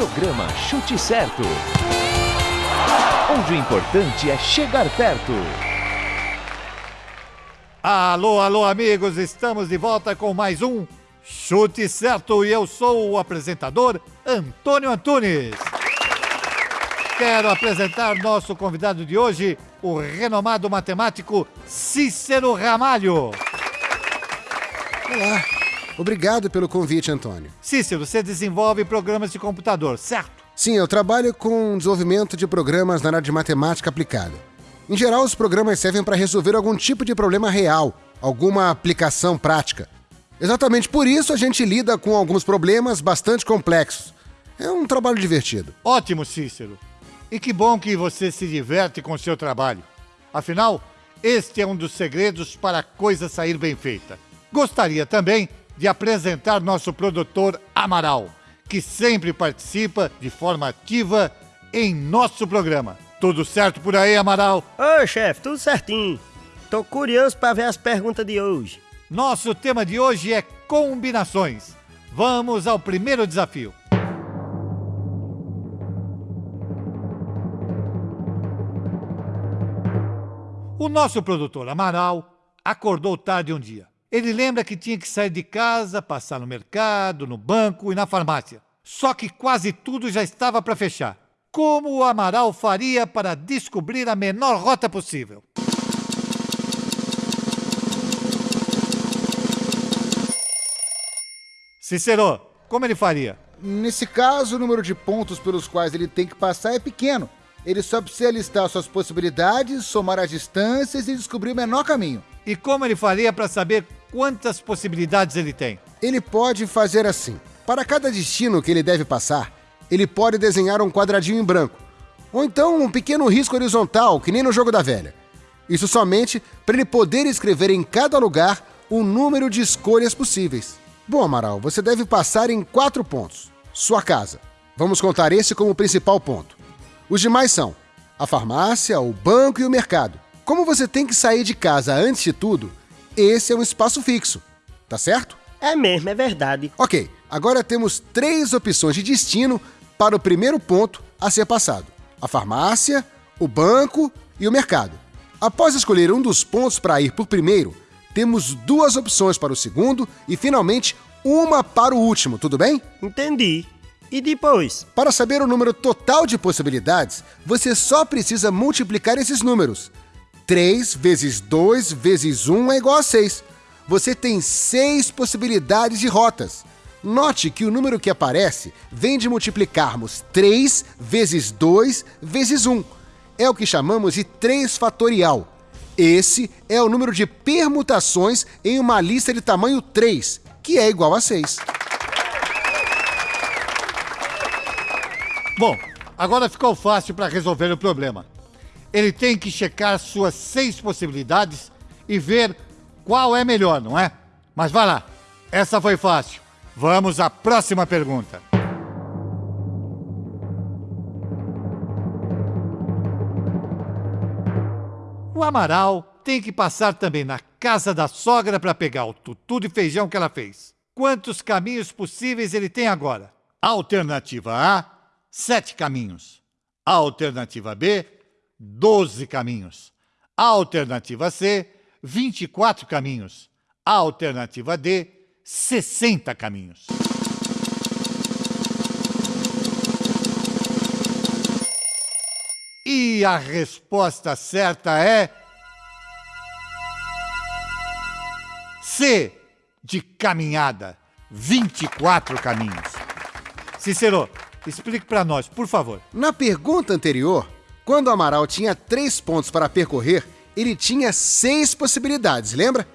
Programa Chute Certo. Onde o importante é chegar perto. Alô, alô, amigos, estamos de volta com mais um Chute Certo e eu sou o apresentador Antônio Antunes. Quero apresentar nosso convidado de hoje, o renomado matemático Cícero Ramalho. Olá, obrigado pelo convite, Antônio. Cícero, você desenvolve programas de computador, certo? Sim, eu trabalho com desenvolvimento de programas na área de matemática aplicada. Em geral, os programas servem para resolver algum tipo de problema real, alguma aplicação prática. Exatamente por isso a gente lida com alguns problemas bastante complexos. É um trabalho divertido. Ótimo, Cícero. E que bom que você se diverte com o seu trabalho. Afinal, este é um dos segredos para a coisa sair bem feita. Gostaria também de apresentar nosso produtor Amaral, que sempre participa de forma ativa em nosso programa. Tudo certo por aí, Amaral? Oi, chefe, tudo certinho. Tô curioso para ver as perguntas de hoje. Nosso tema de hoje é combinações. Vamos ao primeiro desafio. O nosso produtor Amaral acordou tarde um dia. Ele lembra que tinha que sair de casa, passar no mercado, no banco e na farmácia. Só que quase tudo já estava para fechar. Como o Amaral faria para descobrir a menor rota possível? Cicero, como ele faria? Nesse caso, o número de pontos pelos quais ele tem que passar é pequeno. Ele só precisa listar suas possibilidades, somar as distâncias e descobrir o menor caminho. E como ele faria para saber quantas possibilidades ele tem? Ele pode fazer assim: para cada destino que ele deve passar, ele pode desenhar um quadradinho em branco, ou então um pequeno risco horizontal, que nem no jogo da velha. Isso somente para ele poder escrever em cada lugar o número de escolhas possíveis. Bom, Amaral, você deve passar em quatro pontos. Sua casa. Vamos contar esse como principal ponto. Os demais são a farmácia, o banco e o mercado. Como você tem que sair de casa antes de tudo, esse é um espaço fixo. Tá certo? É mesmo, é verdade. Ok, agora temos três opções de destino para o primeiro ponto a ser passado: a farmácia, o banco e o mercado. Após escolher um dos pontos para ir por primeiro, temos duas opções para o segundo e, finalmente, uma para o último, tudo bem? Entendi. E depois? Para saber o número total de possibilidades, você só precisa multiplicar esses números. 3 vezes 2 vezes 1 é igual a 6. Você tem 6 possibilidades de rotas. Note que o número que aparece vem de multiplicarmos 3 vezes 2 vezes 1. É o que chamamos de 3 fatorial. Esse é o número de permutações em uma lista de tamanho 3, que é igual a 6. Bom, agora ficou fácil para resolver o problema. Ele tem que checar suas seis possibilidades e ver qual é melhor, não é? Mas vá lá, essa foi fácil. Vamos à próxima pergunta. O Amaral tem que passar também na casa da sogra para pegar o tutu de feijão que ela fez. Quantos caminhos possíveis ele tem agora? Alternativa A, sete caminhos. Alternativa B, 12 caminhos. A alternativa C, 24 caminhos. A alternativa D, 60 caminhos. E a resposta certa é. C, de caminhada. 24 caminhos. Cicero, Explique para nós, por favor. Na pergunta anterior, quando o Amaral tinha três pontos para percorrer, ele tinha seis possibilidades, lembra?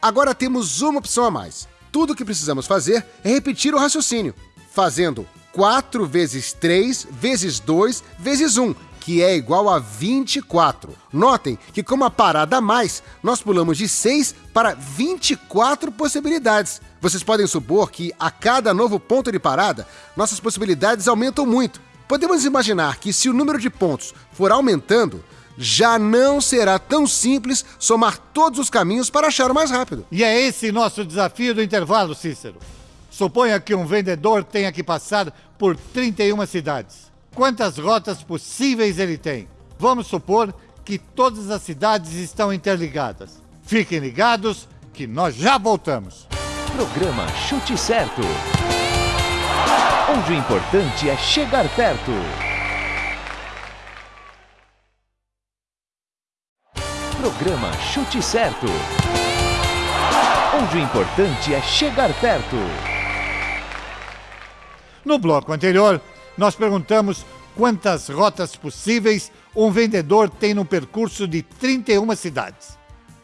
Agora temos uma opção a mais. Tudo o que precisamos fazer é repetir o raciocínio, fazendo 4 vezes 3 vezes 2 vezes 1, que é igual a 24. Notem que com uma parada a mais, nós pulamos de 6 para 24 possibilidades. Vocês podem supor que a cada novo ponto de parada, nossas possibilidades aumentam muito. Podemos imaginar que se o número de pontos for aumentando, já não será tão simples somar todos os caminhos para achar o mais rápido. E é esse nosso desafio do intervalo, Cícero. Suponha que um vendedor tenha que passar por 31 cidades. Quantas rotas possíveis ele tem? Vamos supor que todas as cidades estão interligadas. Fiquem ligados que nós já voltamos. Programa Chute Certo. Onde o importante é chegar perto. Programa Chute Certo. Onde o importante é chegar perto. No bloco anterior, nós perguntamos quantas rotas possíveis um vendedor tem no percurso de 31 cidades.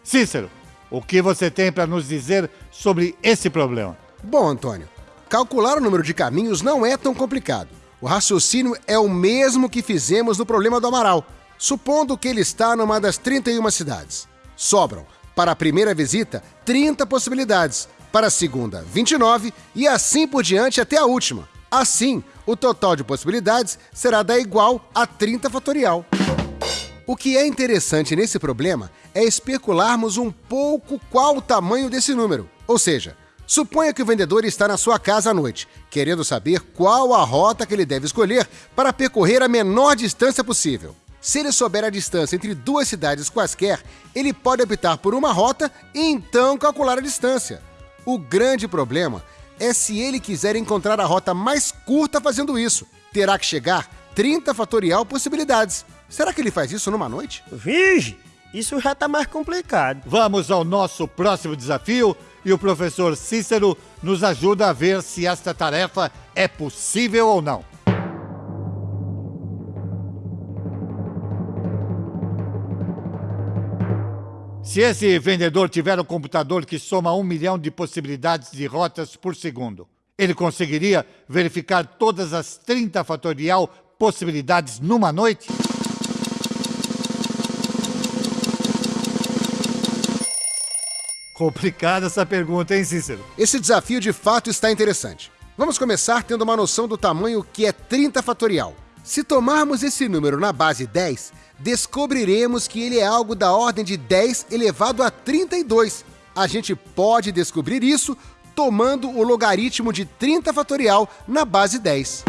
Cícero, o que você tem para nos dizer sobre esse problema? Bom, Antônio, calcular o número de caminhos não é tão complicado. O raciocínio é o mesmo que fizemos no problema do Amaral, supondo que ele está numa das 31 cidades. Sobram, para a primeira visita, 30 possibilidades, para a segunda, 29 e assim por diante até a última. Assim, o total de possibilidades será da igual a 30 fatorial. O que é interessante nesse problema é especularmos um pouco qual o tamanho desse número. Ou seja, suponha que o vendedor está na sua casa à noite, querendo saber qual a rota que ele deve escolher para percorrer a menor distância possível. Se ele souber a distância entre duas cidades quaisquer, ele pode optar por uma rota e então calcular a distância. O grande problema é se ele quiser encontrar a rota mais curta fazendo isso. Terá que chegar 30 fatorial possibilidades. Será que ele faz isso numa noite? Vige, isso já tá mais complicado. Vamos ao nosso próximo desafio e o professor Cícero nos ajuda a ver se esta tarefa é possível ou não. Se esse vendedor tiver um computador que soma um milhão de possibilidades de rotas por segundo, ele conseguiria verificar todas as 30 fatorial possibilidades numa noite? Complicada essa pergunta, hein, Cícero? Esse desafio de fato está interessante. Vamos começar tendo uma noção do tamanho que é 30 fatorial. Se tomarmos esse número na base 10, descobriremos que ele é algo da ordem de 10 elevado a 32. A gente pode descobrir isso tomando o logaritmo de 30 fatorial na base 10.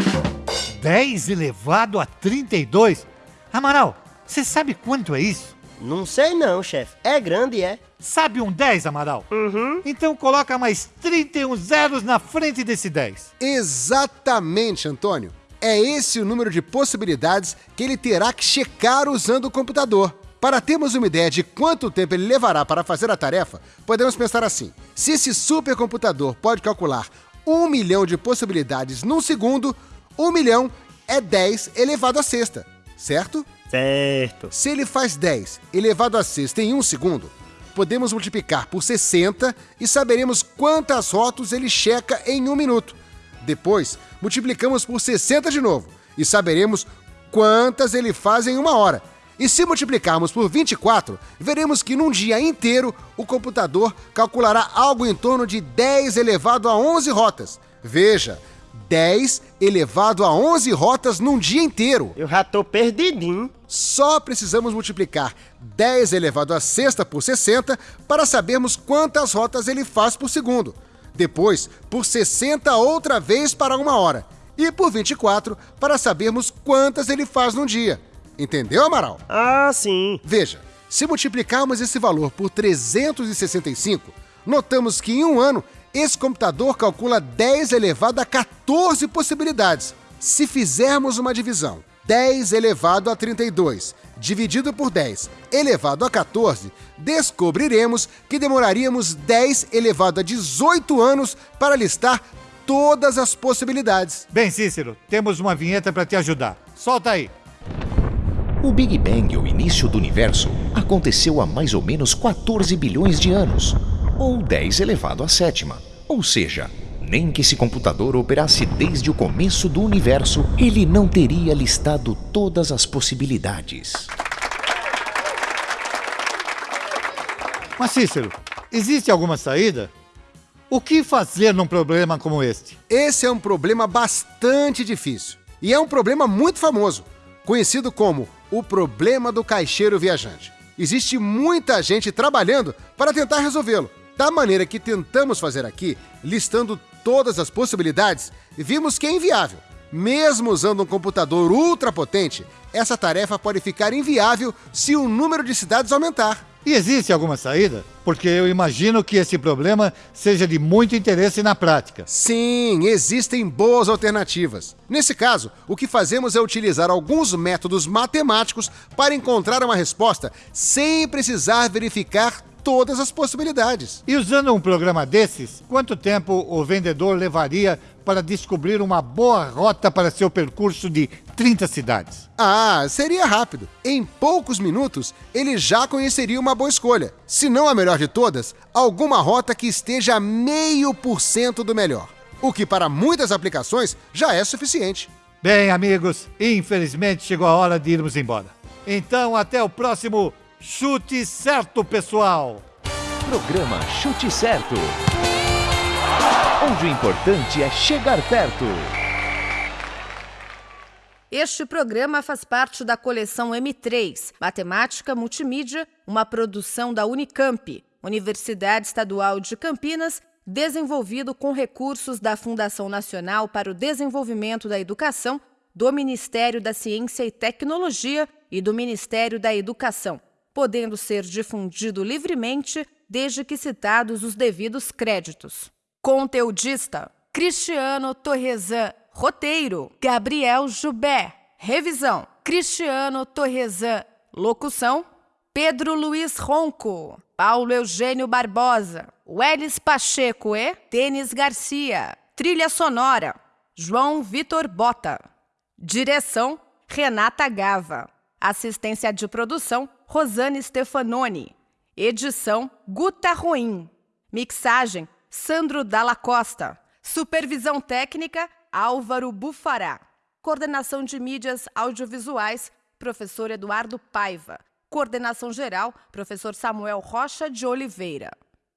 10 elevado a 32? Amaral, você sabe quanto é isso? Não sei não, chefe. É grande, é? Sabe um 10, Amaral? Uhum. Então coloca mais 31 zeros na frente desse 10. Exatamente, Antônio. É esse o número de possibilidades que ele terá que checar usando o computador. Para termos uma ideia de quanto tempo ele levará para fazer a tarefa, podemos pensar assim: se esse supercomputador pode calcular um milhão de possibilidades num segundo, um milhão é 10 elevado à sexta, certo? Certo. Se ele faz 10 elevado à sexta em um segundo, podemos multiplicar por 60 e saberemos quantas rotas ele checa em um minuto. Depois, multiplicamos por 60 de novo e saberemos quantas ele faz em uma hora. E se multiplicarmos por 24, veremos que num dia inteiro o computador calculará algo em torno de 10 elevado a 11 rotas. Veja, 10 elevado a 11 rotas num dia inteiro. Eu já tô perdidinho. Só precisamos multiplicar 10 elevado a sexta por 60 para sabermos quantas rotas ele faz por segundo. Depois, por 60 outra vez para uma hora. E por 24 para sabermos quantas ele faz num dia. Entendeu, Amaral? Ah, sim. Veja, se multiplicarmos esse valor por 365, notamos que em um ano esse computador calcula 10 elevado a 14 possibilidades. Se fizermos uma divisão, 10 elevado a 32 dividido por 10 elevado a 14, descobriremos que demoraríamos 10 elevado a 18 anos para listar todas as possibilidades. Bem, Cícero, temos uma vinheta para te ajudar. Solta aí. O Big Bang, o início do universo, aconteceu há mais ou menos 14 bilhões de anos, ou 10 elevado à sétima. Ou seja, nem que esse computador operasse desde o começo do universo, ele não teria listado todas as possibilidades. Mas, Cícero, existe alguma saída? O que fazer num problema como este? Esse é um problema bastante difícil e é um problema muito famoso, conhecido como o problema do caixeiro viajante. Existe muita gente trabalhando para tentar resolvê-lo, da maneira que tentamos fazer aqui, listando todas as possibilidades, vimos que é inviável. Mesmo usando um computador ultra potente, essa tarefa pode ficar inviável se o número de cidades aumentar. E existe alguma saída? Porque eu imagino que esse problema seja de muito interesse na prática. Sim, existem boas alternativas. Nesse caso, o que fazemos é utilizar alguns métodos matemáticos para encontrar uma resposta sem precisar verificar todas as possibilidades. E usando um programa desses, quanto tempo o vendedor levaria para descobrir uma boa rota para seu percurso de 30 cidades? Ah, seria rápido. Em poucos minutos, ele já conheceria uma boa escolha. Se não a melhor de todas, alguma rota que esteja a meio por cento do melhor. O que para muitas aplicações já é suficiente. Bem, amigos, infelizmente chegou a hora de irmos embora. Então, até o próximo Chute Certo, pessoal! Programa Chute Certo. Onde o importante é chegar perto. Este programa faz parte da coleção M3, Matemática Multimídia, uma produção da Unicamp, Universidade Estadual de Campinas, desenvolvido com recursos da Fundação Nacional para o Desenvolvimento da Educação, do Ministério da Ciência e Tecnologia e do Ministério da Educação, podendo ser difundido livremente desde que citados os devidos créditos. Conteudista: Cristiano Torresan. Roteiro: Gabriel Jubé. Revisão: Cristiano Torresan. Locução: Pedro Luiz Ronco. Paulo Eugênio Barbosa. Welles Pacheco e Denis Garcia. Trilha sonora: João Vitor Bota. Direção: Renata Gava. Assistência de produção: Rosane Stefanoni. Edição: Guta Ruim. Mixagem: Sandro Dalla Costa. Supervisão técnica: Álvaro Bufará. Coordenação de mídias audiovisuais: Professor Eduardo Paiva. Coordenação geral: Professor Samuel Rocha de Oliveira.